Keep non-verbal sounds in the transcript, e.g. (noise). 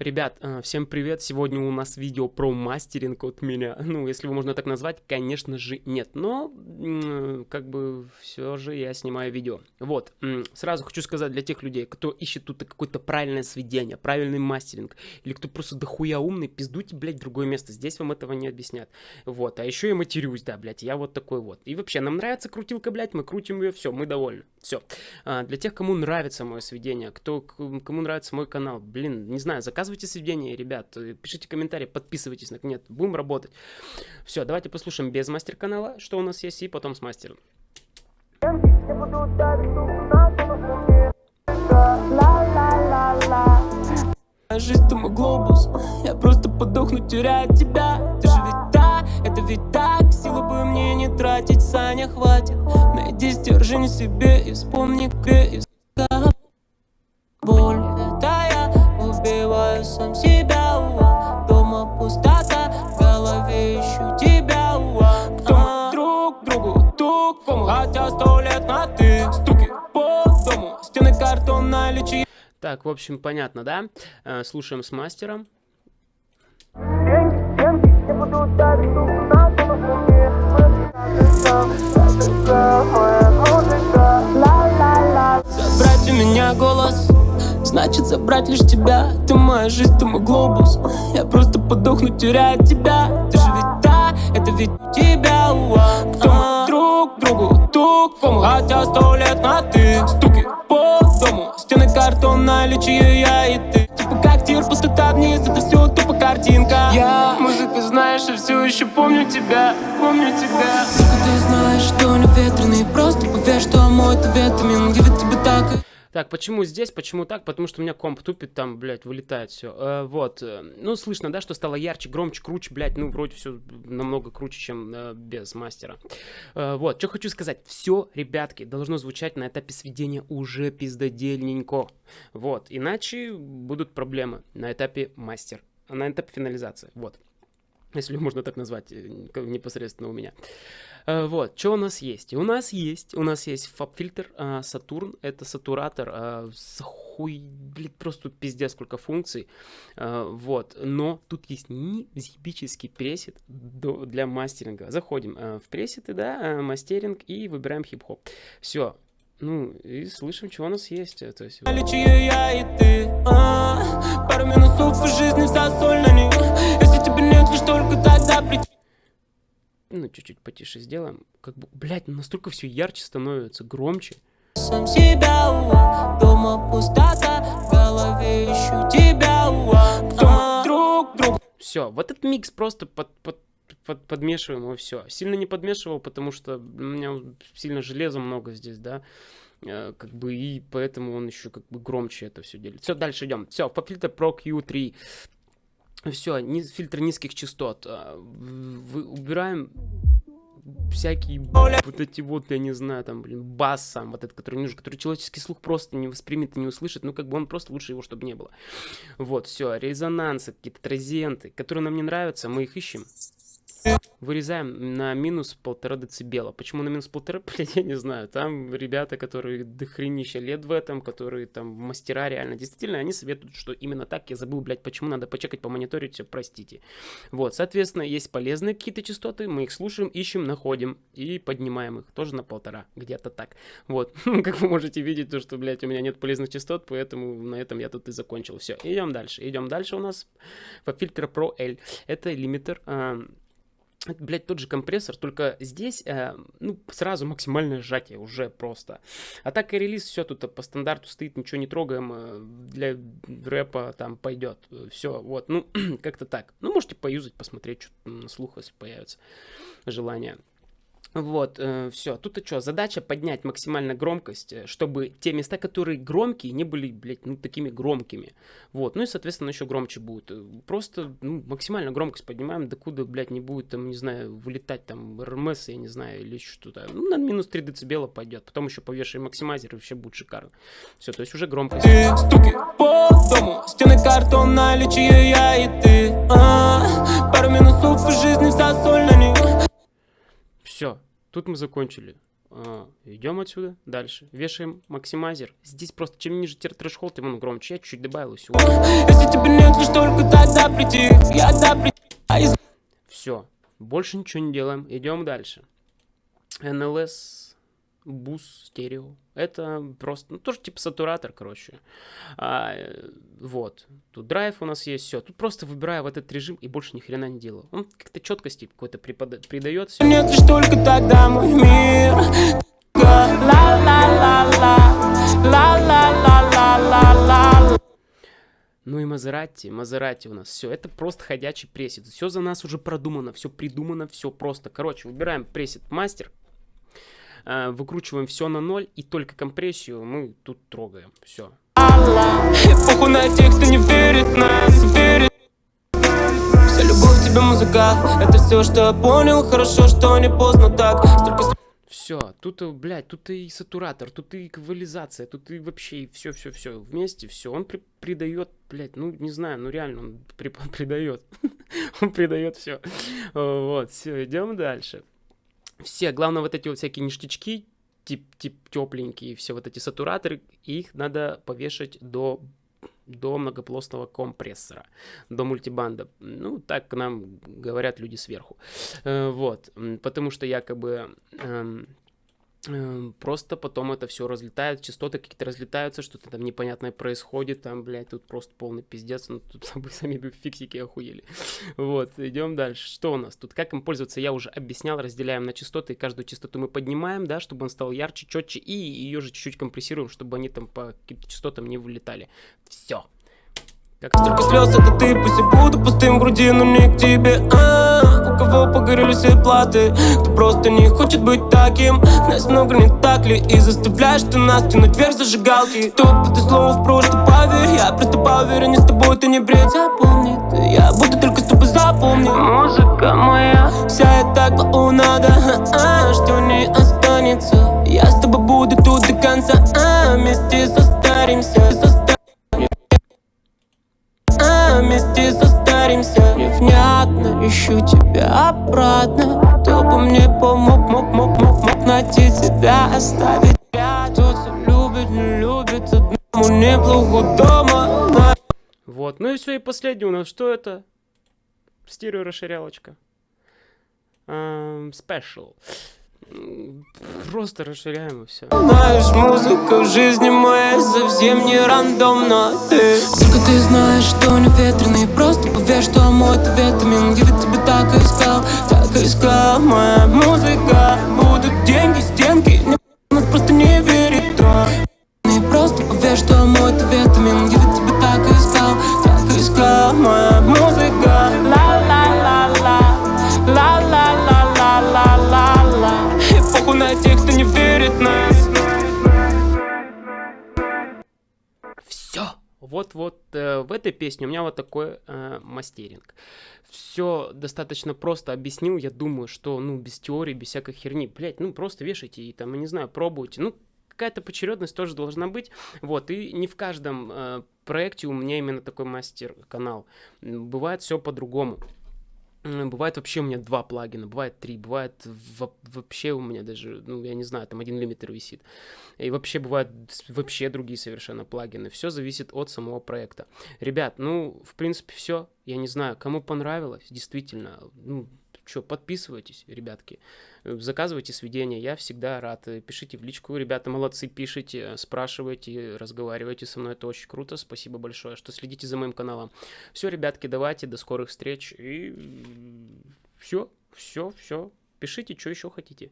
Ребят, э, всем привет! Сегодня у нас видео про мастеринг от меня. (laughs) Ну, если его можно так назвать, конечно же нет. Но, как бы, все же я снимаю видео. Вот, сразу хочу сказать для тех людей, кто ищет тут какое-то правильное сведение, правильный мастеринг, или кто просто дохуя умный, пиздуйте, блядь, другое место. Здесь вам этого не объяснят. Вот, а еще я матерюсь, да, блядь, я вот такой вот. И вообще, нам нравится крутилка, блядь, мы крутим ее, все, мы довольны. Все. А, для тех, кому нравится мое сведение, кто, кому нравится мой канал, блин, не знаю, заказывайте сведения, ребят, э, пишите комментарии, подписывайтесь, нет, будем работать. Все, давайте послушаем без мастер-канала, что у нас есть, и потом с мастером. Жизнь мой глобус, я просто подохну, теряя тебя Ты же ведь да, это ведь так, силы бы мне не тратить, Саня, хватит Найди стержень себе и вспомни, где хотя сто лет на ты Стуки по дому, стены картона, лечи Так, в общем, понятно, да? Э, слушаем с мастером. Забрать у меня голос Значит забрать лишь тебя. Ты моя жизнь, ты мой глобус. Я просто подохну, теряя тебя. Ты же ведь да, это ведь тебя Кто мы друг другу тупому. Хотя сто лет на ты Стуки по дому. Стены картона, лечи я и ты. Типа как тир, пустота вниз Это все тупо картинка. Я музыка знаешь, я все еще помню тебя Помню тебя. Ты знаешь, что не ветреный Просто поверь, что мой это витамин Give it так почему здесь, почему так? Потому что у меня комп тупит, там, блядь, вылетает все. Э, вот, э, ну, слышно, да, что стало ярче, громче, круче, блядь, ну, вроде все намного круче, чем э, без мастера. Э, вот, что хочу сказать. Все, ребятки, должно звучать на этапе сведения уже пиздодельненько. Вот, иначе будут проблемы на этапе мастер, на этапе финализации, вот если можно так назвать, э, непосредственно у меня. Э, вот, что у нас есть? У нас есть, у нас есть фаб-фильтр Сатурн, это сатуратор э, с хуй, блин, просто пиздец сколько функций, вот, но тут есть незъебический пресет для мастеринга. Заходим в пресеты, да, мастеринг и выбираем хип-хоп. Все, ну, и слышим, что у нас есть. То есть... я и ты, а, пару минусов в жизни соль на них. Нет, лишь только тогда прийти. Ну, чуть-чуть потише сделаем. Как бы, блядь, настолько все ярче становится, громче. Сам себя, дома пустота, в голове ищу тебя, кто друг, друг. Все, вот этот микс просто под, под под, подмешиваем его все. Сильно не подмешивал, потому что у меня сильно железа много здесь, да. Э, как бы и поэтому он еще как бы громче это все делит. Все, дальше идем. Все, фильтр Pro Q3. Все, ни, фильтр низких частот. А, вы, убираем всякие вот эти вот, я не знаю, там, блин, бас сам, вот этот, который нужен, который человеческий слух просто не воспримет и не услышит, ну, как бы он просто лучше его, чтобы не было. Вот, все, резонансы, какие-то тразенты, которые нам не нравятся, мы их ищем. Вырезаем на минус полтора децибела. Почему на минус полтора, (laughs) блядь, я не знаю. Там ребята, которые дохренища лет в этом, которые там мастера реально. Действительно, они советуют, что именно так. Я забыл, блядь, почему надо почекать, помониторить, все, простите. Вот, соответственно, есть полезные какие-то частоты, мы их слушаем, ищем, находим и поднимаем их. Тоже на полтора, где-то так. Вот, (laughs) как вы можете видеть, то, что, блядь, у меня нет полезных частот, поэтому на этом я тут и закончил. Все, идем дальше. Идем дальше у нас по фильтр Pro L. Это лимитер это, блядь, тот же компрессор, только здесь, э, ну, сразу максимальное сжатие уже просто. А так и релиз, все тут по стандарту стоит, ничего не трогаем, э, для рэпа там пойдет, все, вот, ну, (clears throat) как-то так. Ну, можете поюзать, посмотреть, что на слух, если появится желание. Вот, э, все. Тут и что, задача поднять максимально громкость, э, чтобы те места, которые громкие, не были, блядь, ну, такими громкими. Вот, ну и, соответственно, еще громче будет. Э, просто, ну, максимально громкость поднимаем, докуда, блядь, не будет, там, не знаю, вылетать, там, РМС, я не знаю, или что-то. Ну, на минус 3 дБ пойдет. Потом еще повешаем максимайзер, и вообще будет шикарно. Все, то есть уже громкость. Ты стуки по дому, стены картона, лечи я и ты. А, пару минусов в жизни, вся соль на них. Все, тут мы закончили. А, идем отсюда дальше. Вешаем максимайзер. Здесь просто чем ниже трешхолд, тем он громче. Я чуть-чуть добавил всего. Если тебе нет лишь только тогда прийти, я да при... А. Все, больше ничего не делаем, идем дальше. NLS бус стерео. Это просто, ну, тоже типа сатуратор, короче. А, вот. Тут драйв у нас есть, все. Тут просто выбираю в этот режим и больше ни хрена не делаю. Он как-то четкости какой-то придает. Всё. Нет, лишь только тогда мой мир. Ну и Мазерати, Мазерати у нас, все, это просто ходячий пресет, все за нас уже продумано, все придумано, все просто. Короче, выбираем пресет мастер, э, выкручиваем все на ноль, и только компрессию мы тут трогаем, все. Похуй на тех, кто не верит нас, верит. Вся любовь тебе музыка, это все, что я понял, хорошо, что не поздно так. Столько все, тут, э, блядь, тут и сатуратор, тут и эквализация, тут и вообще все-все-все вместе, все. Он при придает, блядь, ну, не знаю, ну реально он при придает. (laughs) он придает все. Вот, все, идем дальше. Все, главное, вот эти вот всякие ништячки, тип, тип тепленькие, все вот эти сатураторы, их надо повешать до до многоплостного компрессора, до мультибанда. Ну, так нам говорят люди сверху. Э, вот, потому что якобы Эм, просто потом это все разлетает, частоты какие-то разлетаются, что-то там непонятное происходит, там, блядь, тут просто полный пиздец, ну тут (laughs) сами фиксики охуели. Вот, идем дальше. Что у нас тут? Как им пользоваться, я уже объяснял, разделяем на частоты, каждую частоту мы поднимаем, да, чтобы он стал ярче, четче, и ее же чуть-чуть компрессируем, чтобы они там по каким-то частотам не вылетали. Все. Столько слез, это ты, пусть я буду пустым в груди, но не к тебе, а -а -а. У кого погорели все платы, кто просто не хочет быть таким? Нас много, не так ли, и заставляешь ты нас тянуть вверх зажигалки. Стоп, это слово в прошлое, поверь, я просто поверен, не с тобой ты не бред. Запомни, я буду только с тобой запомни Музыка моя, вся эта клоунада, а -а, что не останется ищу тебя обратно. Кто бы мне помог, мог, мог, мог, мог найти тебя Оставить Тот, кто любит, не любит Одному неплохо дома. Вот, ну и все, и последний у нас, что это? Стерео расширялочка. Um, Special Просто расширяем и все. Знаешь, музыка в жизни моей совсем не рандомно. Ты Только ты знаешь, что не ветреный Просто поверь, что мой витамин Я ведь тебя так искал, так искал Моя музыка, будут деньги, стенки. Не нас просто не верит, да Не просто поверь, что мой витамин Я этой песне у меня вот такой э, мастеринг. Все достаточно просто объяснил, я думаю, что, ну, без теории, без всякой херни, блять, ну, просто вешайте и там, я не знаю, пробуйте, ну, какая-то почередность тоже должна быть, вот, и не в каждом э, проекте у меня именно такой мастер-канал, бывает все по-другому. Бывает вообще у меня два плагина, бывает три, бывает вообще у меня даже, ну, я не знаю, там один лимитер висит. И вообще бывают вообще другие совершенно плагины. Все зависит от самого проекта. Ребят, ну, в принципе, все. Я не знаю, кому понравилось, действительно, ну, что, подписывайтесь, ребятки, э, заказывайте сведения, я всегда рад. Э, пишите в личку, ребята молодцы, пишите, спрашивайте, разговаривайте со мной, это очень круто. Спасибо большое, что следите за моим каналом. Все, ребятки, давайте, до скорых встреч и все, все, все. Пишите, что еще хотите.